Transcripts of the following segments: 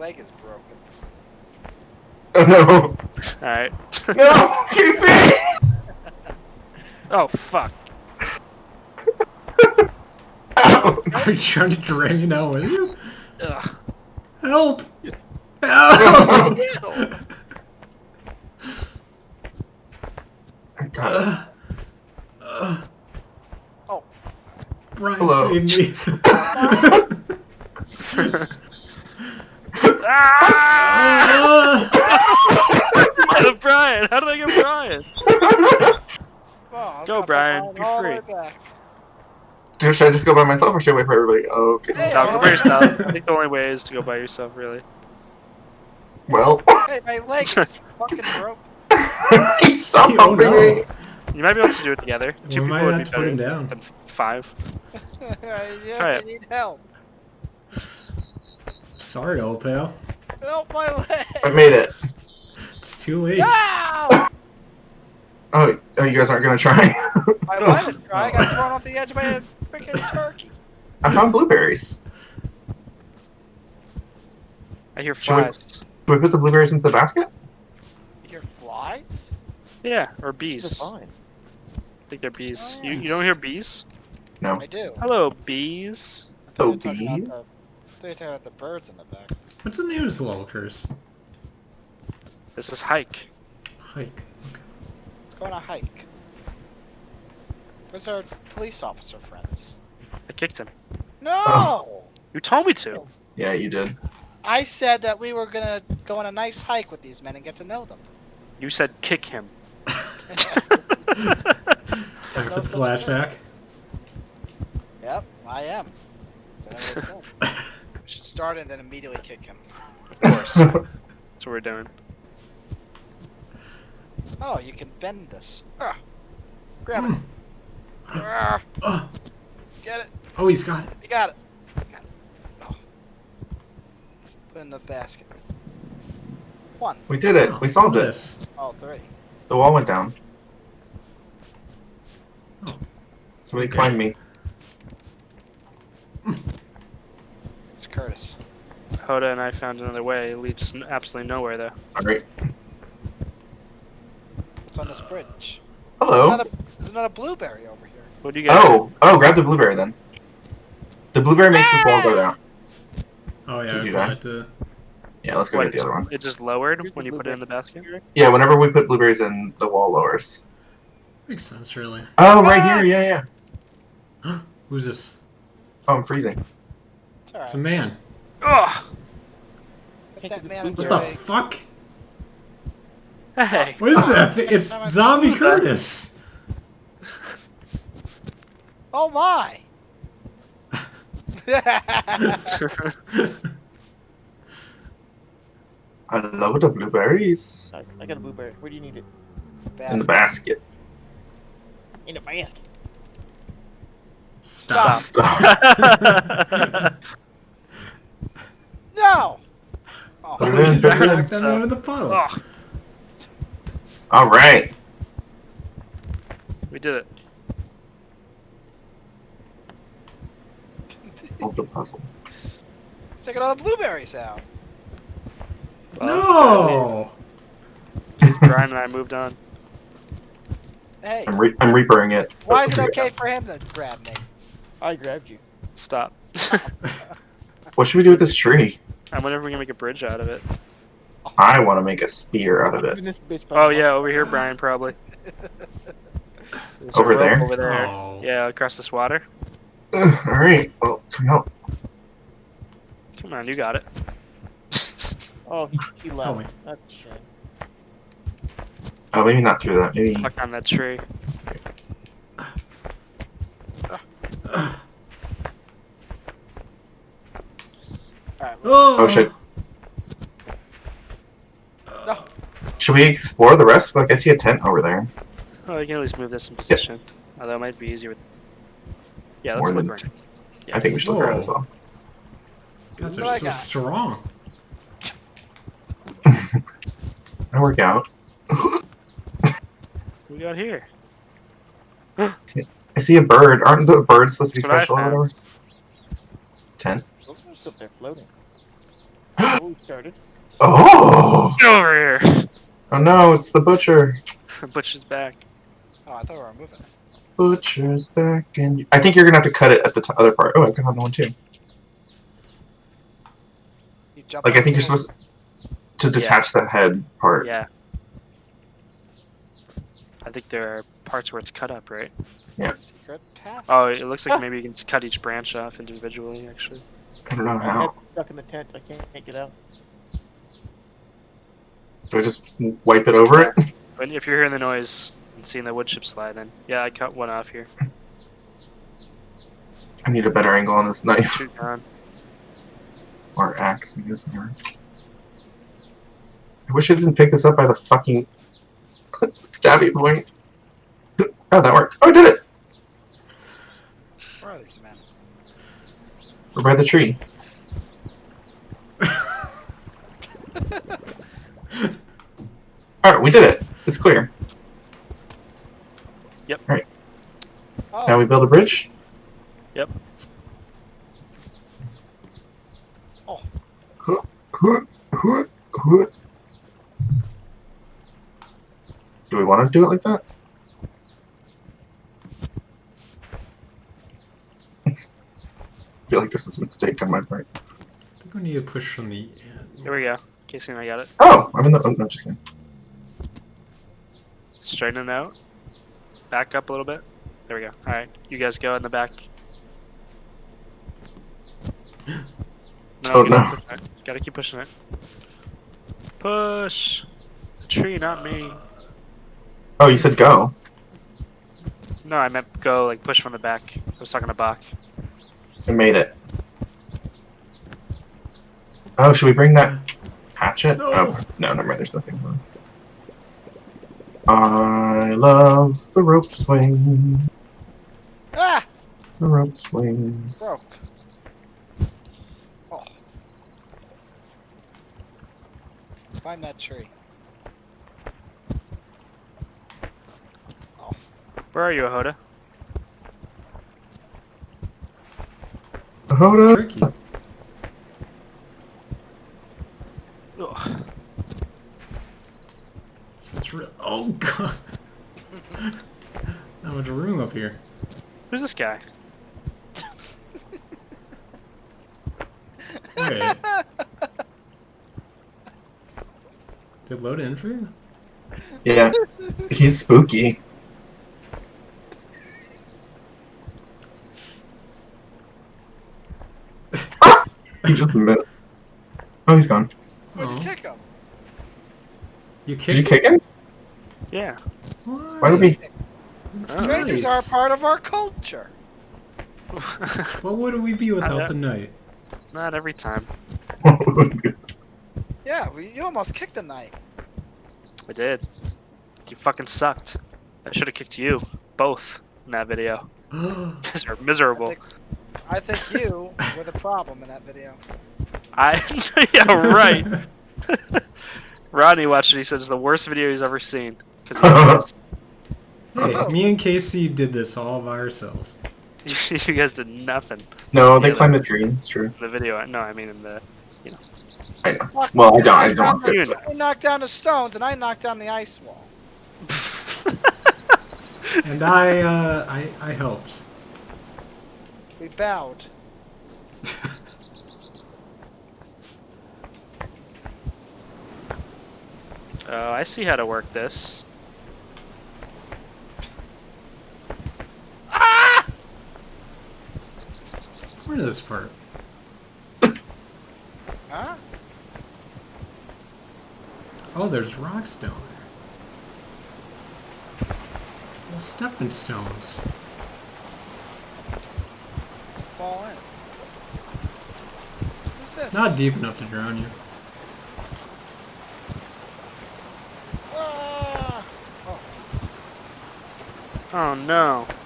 leg is broken. Oh no! Alright. No! Casey! oh, fuck. Ow! Are you trying to drain me down with you? Ugh. Help! Help! Ew. I got Oh. Brian Hello. saved me. ah! Ah! Out of Brian! How did I get Brian? it! Oh, I was Go, gonna put Brian, mine be all the free. way back. Dude, should I just go by myself or should I wait for everybody? Okay. Hey, No, oh. go by yourself. I think the only way is to go by yourself, really. Well, Hey, my leg is fucking broke. stop Oh, bumping no. me! You might be able to do it together. Two We people might would have be to put him better down. than five. yeah, Try I it. need help. Sorry, old pal. Help my I made it. It's too late. Ow! Oh, oh, you guys aren't gonna try? I wanted to try. I got thrown off the edge by a freaking turkey. I found blueberries. I hear Should we- flies. Should we put the blueberries into the basket? You hear flies? Yeah, or They're bees. I think they're bees. Oh, You, you don't hear bees? No. I do. Hello, bees. I thought Oh, you were about bees? the- I thought you were talking about the birds in the back. What's the news, of this? This is hike. Hike. Let's go on a hike. Where's our police officer friends? I kicked him. No! Oh. You told me to. Yeah, you did. I said that we were gonna go on a nice hike with these men and get to know them. You said kick him. Time for the flashback. Yep, I am. So I we should start and then immediately kick him. Of course. That's what we're doing. Oh, you can bend this. Ah, grab it. Ah, Oh, get it. oh, he's got it. He got it. Got it. Oh. Put in the basket. One. we did it. We solved it. This. three. The wall went down. Oh. Somebody Okay. climbed me. It's Curtis. Hoda and I found another way. It leads absolutely nowhere, though. Alright. What's on this bridge? There's Hello. another, there's another blueberry over here. What do you guys Oh, oh, grab the blueberry then. The blueberry makes the wall go down. Oh yeah, Did I you forgot to. Yeah, let's go What, get the other one. It just lowered Here's when you put it in the basket? Yeah, whenever we put blueberries in, the wall lowers. Makes sense, really. Oh, right here. Yeah, yeah. Who's this? Oh, I'm freezing. It's alright. It's a man. Ugh! Let Can't that get this man What the fuck? Hey! What is that? It's Zombie Curtis. Oh my! I love the blueberries I, I got a blueberry. Where do you need it? in the basket. In the basket. Stop. Stop. no! Oh, Put it in, put it in. Back them out of the puddle. Ugh, All right. we did it. Solve the puzzle. Let's take all the blueberries out. No. Brian and I moved on. Hey, I'm re- I'm reapering it. why is it okay for him to grab me? I grabbed you. Stop. What should we do with this tree? I wonder if we can make a bridge out of it. I want to make a spear out of it. Even this bitch by Oh yeah, over here, Brian, probably. Over there? Over there. Oh. Yeah, across this water. Ugh, all right. Well, come help. Come on, you got it. Oh, he, he left. Help me. That's a shame. Oh, maybe not through that. Maybe. Stuck on that tree. Alright, Oh, Oh shit. No. Should we explore the rest? Like I see a tent over there. Oh, you can at least move this in position. Although it might be easier with. Yeah, let's More look around. Yeah. I think we should look around as well. God, they're so got? strong. I work out. What we got here? I see a bird. Aren't the birds supposed to be That's special or whatever? Tent. Those are still there floating. Oh, we started. Oh! Get over here! Oh no, it's the butcher. the Butcher's back. Oh, I thought we were moving. Butcher's back and I think you're gonna have to cut it at the t- other part. Oh, I cut on the one too. You jump Like I think you're supposed to detach the head part. Yeah. I think there are parts where it's cut up, right? Secret passage. Oh, it looks like maybe you can just cut each branch off individually, actually. I don't know My how. head's stuck in the tent. I can't, can't get out. Do I just wipe it over it? But if you're hearing the noise and seeing the wood chip slide, then yeah, I cut one off here. I need a better angle on this knife Shoot down. or axe. I guess. or- I wish I didn't pick this up by the fucking stabby point. Oh, that worked. Oh, I did it. Where are these men? We're by the tree. All right, we did it. It's clear. Oh, Now we build a bridge. Yep. Oh. Huh, huh, huh, huh. Do we want to do it like that? I feel like this is a mistake on my part. I think we need to push from the end. Here we go. Casey and I got it. Oh, I'm in the. Oh, no, just kidding. Straighten it out. Back up a little bit. There we go. Alright, you guys go in the back. No, Oh, no. pushing. Gotta keep pushing it. Push! The tree, not me. Oh, you said go. No, I meant go, like, push from the back. I was talking to Bach. I made it. Oh, should we bring that hatchet? No. Oh, no, never mind. There's nothing on this. I love the rope swing. ah, The rope swings. broke. Oh. Find that tree. Oh. Where are you, Ahoda? Hold It's up. tricky. Ugh. So it's real. Oh god. Not much room up here. Who's this guy? Wait. Did load in for you? Yeah, he's spooky. he just missed. Oh, he's gone. Where'd you Oh. kick him? You Did you kick him? Yeah. Why did we? Strangers are a part of our culture. What would we be without the night? Not every time. Yeah, well, you almost kicked the knight. I did. You fucking sucked. I should have kicked you. Both in that video. You guys are miserable. I think you were the problem in that video. I yeah right. Rodney watched it. He said it's the worst video he's ever seen. Because hey, me and Casey did this all by ourselves. you guys did nothing no, they Yeah, climbed a tree. It's true. the video. No, I mean in the. I know. Well, I don't. I don't want You I knocked down the stones and I knocked down the ice wall. And I, uh, I, I helped. We bowed. Oh, I see how to work this. Where is this part? Huh? Oh, there's rocks down there. Well, stepping stones. Fall in. Who's this? It's not deep enough to drown you. Ah! Oh no. Oh, yeah.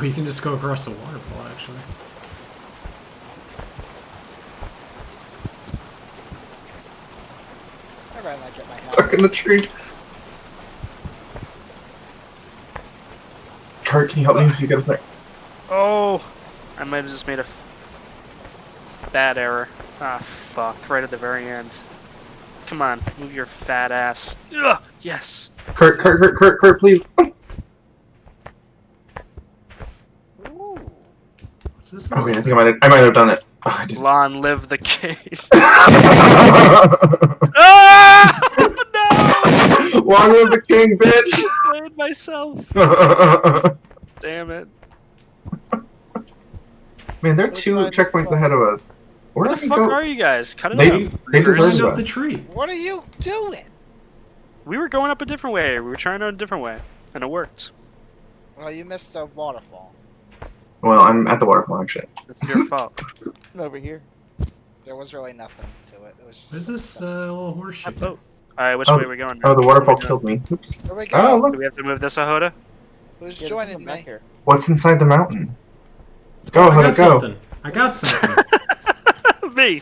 Oh, you can just go across the waterfall, actually. I like at my house. Stuck in the tree. Kurt, can you help me if you get up there? Oh, I might have just made a f- bad error. Ah, fuck! Right at the very end. Come on, move your fat ass. Ugh, yes. Kurt, Kurt, Kurt, Kurt, Kurt, please. What's this? Okay, I think I might have, I might have done it. Oh, I did. Lon, live the cave. ah! No! Long live the king, bitch! I played myself. Damn it. Man, there are Which two checkpoints ahead of us. Where Where the fuck go? are you guys? Cut it They- out. they Reverse. deserve Climbed that. up the tree. What are you doing? We were going up a different way. We were trying out a different way, and it worked. Well, you missed a waterfall. Well, I'm at the waterfall actually. It's your fault. Over here. There was really nothing to it. It was just. What is this uh, little horseshoe? That boat. Alright, which Oh, way are we going? Oh, the waterfall killed me. Oops. There we go. Oh, Do we have to move this, Ahoda? Who's Yeah, joining someone back me? here. What's inside the mountain? Go, Oh, I got go. something. I got something. Me.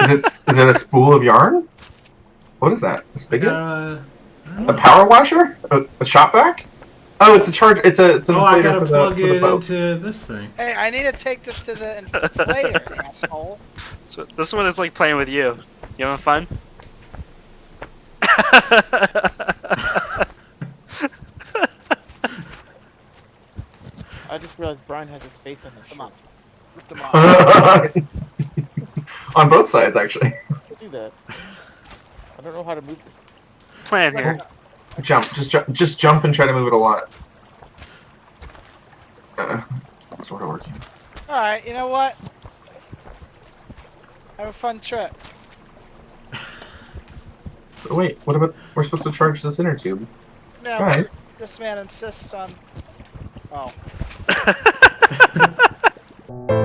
Is it is it a spool of yarn? What is that? A I spigot? uh, A power washer? A, a shop vac? Oh, it's a charge. It's a. It's an Oh, I gotta plug the it boat. into this thing. Hey, I need to take this to the inflator, asshole. So this one is like playing with you. You having fun? I just realized Brian has his face on the Come on. Lift them off. On both sides, actually. I see that. I don't know how to move this. Plan here. Jump. Just jump. Just jump and try to move it a lot. Uh, sort of working. Alright, you know what? Have a fun trip. But wait, what about? We're supposed to charge this inner tube. No, Guys, this man insists on. Oh.